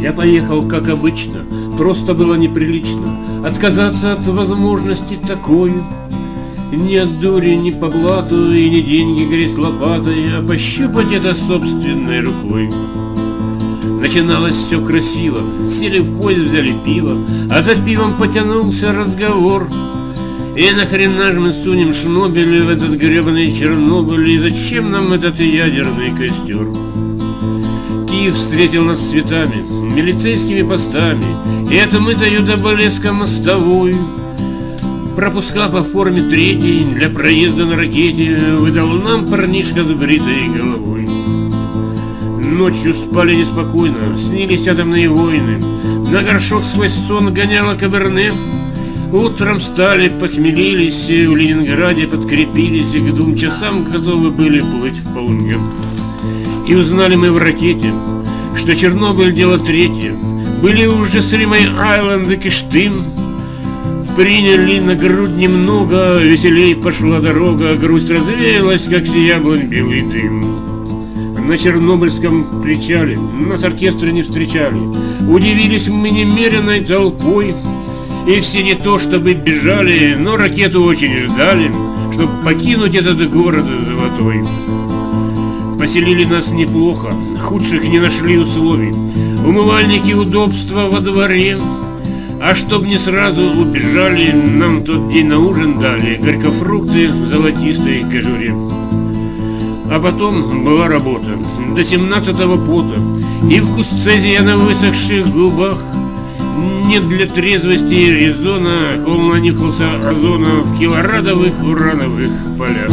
Я поехал, как обычно, просто было неприлично. Отказаться от возможности такой. Ни от дури, ни по блату, и не деньги грязь лопатой А пощупать это собственной рукой. Начиналось все красиво, сели в поезд, взяли пиво А за пивом потянулся разговор. И нахрена же мы сунем Шнобеля в этот гребаный Чернобыль И зачем нам этот ядерный костер? Киев встретил нас цветами, милицейскими постами. И это мы даю до блеска мостовой. Пропуска по форме третьей Для проезда на ракете Выдал нам парнишка с бритой головой. Ночью спали неспокойно, снились атомные войны. На горшок свой сон гоняла каберне. Утром стали, похмелились, в Ленинграде подкрепились И к двум часам готовы были плыть в полне И узнали мы в ракете, что Чернобыль дело третье. Были уже с Римой Айленд и Киштым Приняли на грудь немного, веселей пошла дорога Грусть развеялась, как с яблонь белый дым. На Чернобыльском причале Нас оркестры не встречали. Удивились мы немеренной толпой. И все не то чтобы бежали Но ракету очень ждали Чтоб покинуть этот город золотой Поселили нас неплохо Худших не нашли условий Умывальники удобства во дворе а чтоб не сразу убежали, нам тот день на ужин дали Горькофрукты в золотистой кожуре. А потом была работа, до семнадцатого пота, И вкус цезия на высохших губах. Нет для трезвости резона, Холм нанюхался озона В килорадовых урановых полях.